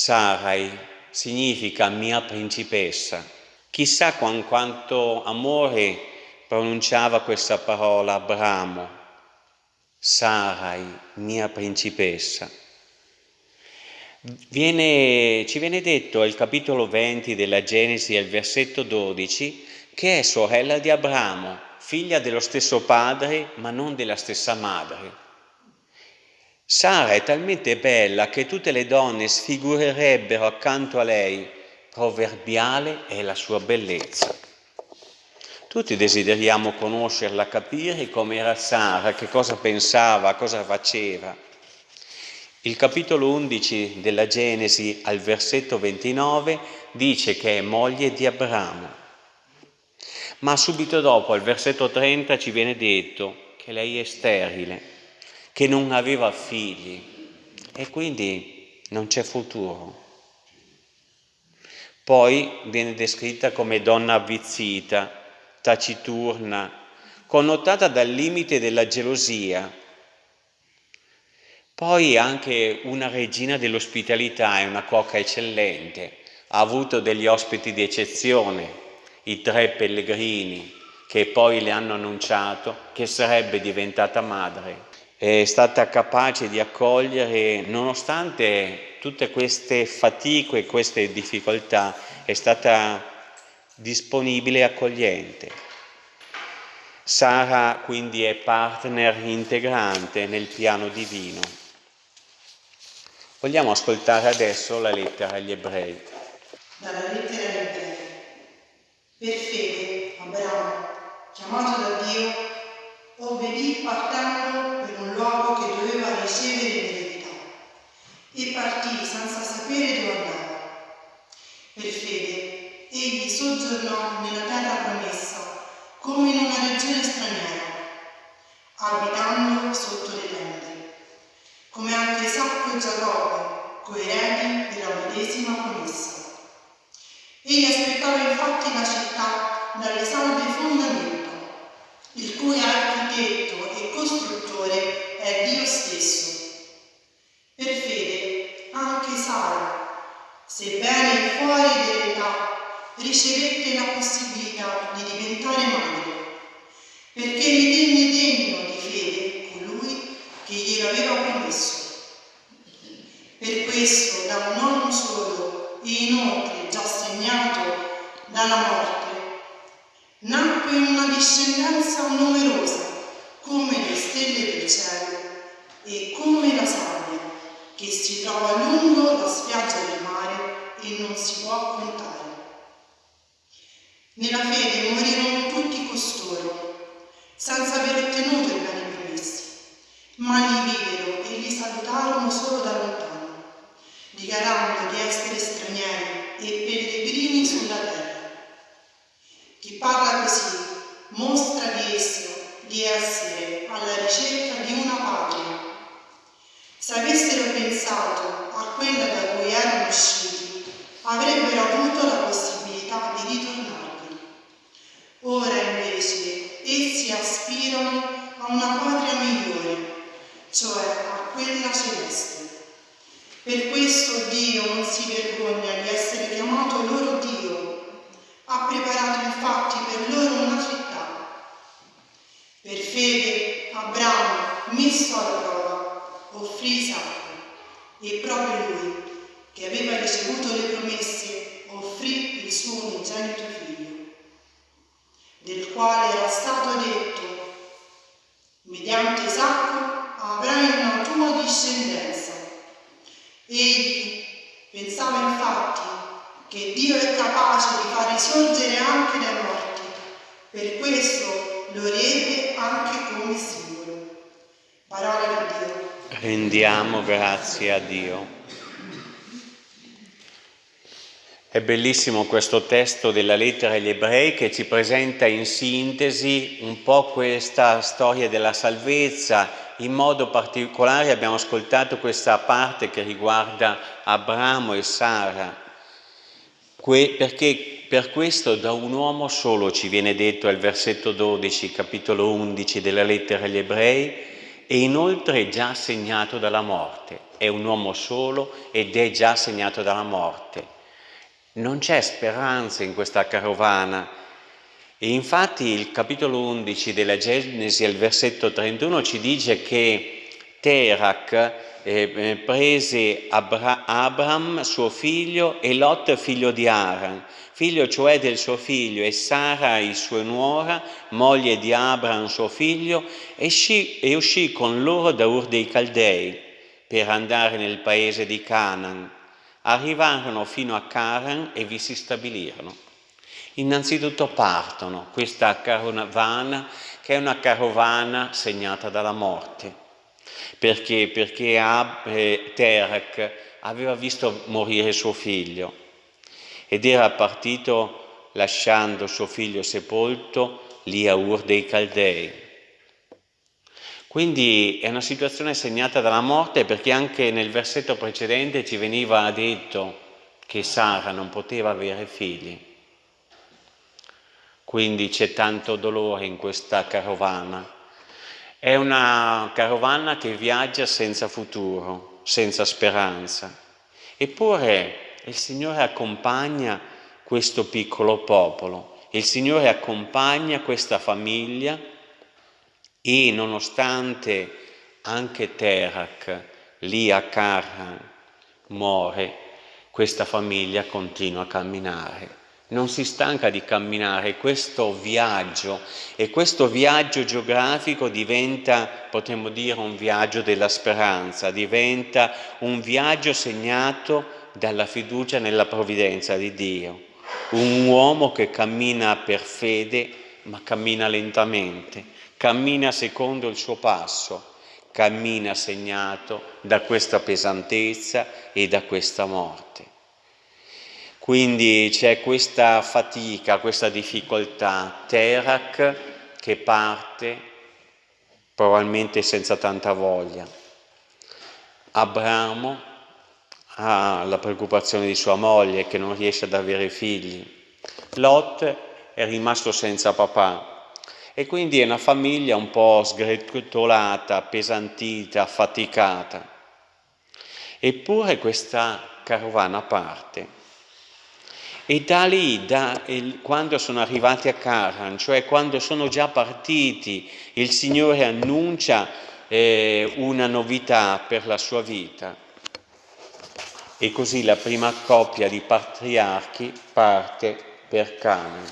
Sarai significa mia principessa. Chissà con quanto amore pronunciava questa parola Abramo. Sarai mia principessa. Viene, ci viene detto al capitolo 20 della Genesi, al versetto 12, che è sorella di Abramo, figlia dello stesso padre ma non della stessa madre. Sara è talmente bella che tutte le donne sfigurerebbero accanto a lei, proverbiale è la sua bellezza. Tutti desideriamo conoscerla, capire come era Sara, che cosa pensava, cosa faceva. Il capitolo 11 della Genesi al versetto 29 dice che è moglie di Abramo, ma subito dopo al versetto 30 ci viene detto che lei è sterile, che non aveva figli e quindi non c'è futuro. Poi viene descritta come donna avvizzita, taciturna, connotata dal limite della gelosia, poi anche una regina dell'ospitalità e una cuoca eccellente, ha avuto degli ospiti di eccezione, i tre pellegrini che poi le hanno annunciato che sarebbe diventata madre. È stata capace di accogliere, nonostante tutte queste fatiche queste difficoltà, è stata disponibile e accogliente. Sara quindi è partner integrante nel piano divino. Vogliamo ascoltare adesso la lettera agli ebrei. Dalla lettera agli ebrei. Per fede, Abramo, chiamato da Dio, obbedì partendo ricevere in eredità e partì senza sapere dove andava. Per fede, egli soggiornò nella terra promessa, come in una regione straniera, abitando sotto le tende come anche Isacco e Giacobbe, coerenti della medesima promessa. Egli aspettava infatti la città dalle salde fondamenta, il cui architetto e costruttore è Dio stesso. Per fede anche Sara, sebbene fuori dell'età, ricevette la possibilità di diventare madre, perché ritenne degno di fede colui che glielo aveva promesso. Per questo, da un uomo solo e inoltre già segnato dalla morte, nacque una discendenza numerosa come le stelle del cielo e come la sabbia che si trova lungo la spiaggia del mare e non si può contare. Nella fede morirono tutti costoro, senza aver ottenuto i beni promessi, ma li videro e li salutarono solo da lontano dichiarando di essere stranieri e pellegrini sulla terra. Chi parla così mostra di esso di essere alla ricerca di una patria. Se avessero pensato a quella da cui erano usciti, avrebbero avuto la possibilità di ritornarvi. Ora invece essi aspirano a una patria migliore, cioè a quella celeste. Per questo Dio non si vergogna di essere chiamato loro Dio. Ha preparato infatti per loro una città. Per fede Abramo, messo alla prova, offrì Isacco e proprio lui, che aveva ricevuto le promesse, offrì il suo unigenito figlio, del quale era stato detto, mediante Isacco avrai una tua discendenza Egli pensava infatti che Dio è capace di far risorgere anche dai morti, per questo Rendiamo grazie a Dio. È bellissimo questo testo della lettera agli ebrei che ci presenta in sintesi un po' questa storia della salvezza in modo particolare abbiamo ascoltato questa parte che riguarda Abramo e Sara, perché per questo da un uomo solo ci viene detto al versetto 12, capitolo 11 della lettera agli ebrei, e inoltre è già segnato dalla morte. È un uomo solo ed è già segnato dalla morte. Non c'è speranza in questa carovana. E infatti il capitolo 11 della Genesi, al versetto 31, ci dice che Terak eh, eh, prese Abra Abram, suo figlio, e Lot, figlio di Aran, figlio cioè del suo figlio, e Sarai, sua nuora, moglie di Abram, suo figlio, e uscì, e uscì con loro da Ur dei Caldei per andare nel paese di Canaan. Arrivarono fino a Caran e vi si stabilirono. Innanzitutto partono questa carovana, che è una carovana segnata dalla morte perché? Perché Ab, eh, Terak aveva visto morire suo figlio ed era partito lasciando suo figlio sepolto lì a Ur dei Caldei. Quindi è una situazione segnata dalla morte perché anche nel versetto precedente ci veniva detto che Sara non poteva avere figli. Quindi c'è tanto dolore in questa carovana è una carovana che viaggia senza futuro, senza speranza. Eppure il Signore accompagna questo piccolo popolo, il Signore accompagna questa famiglia e nonostante anche Terak lì a Karhan muore, questa famiglia continua a camminare non si stanca di camminare questo viaggio e questo viaggio geografico diventa, potremmo dire, un viaggio della speranza, diventa un viaggio segnato dalla fiducia nella provvidenza di Dio. Un uomo che cammina per fede, ma cammina lentamente, cammina secondo il suo passo, cammina segnato da questa pesantezza e da questa morte. Quindi c'è questa fatica, questa difficoltà. Terak che parte probabilmente senza tanta voglia. Abramo ha la preoccupazione di sua moglie che non riesce ad avere figli. Lot è rimasto senza papà e quindi è una famiglia un po' sgretolata, appesantita, affaticata. Eppure questa carovana parte e da lì, da, quando sono arrivati a Caran, cioè quando sono già partiti, il Signore annuncia eh, una novità per la sua vita. E così la prima coppia di patriarchi parte per Canaan.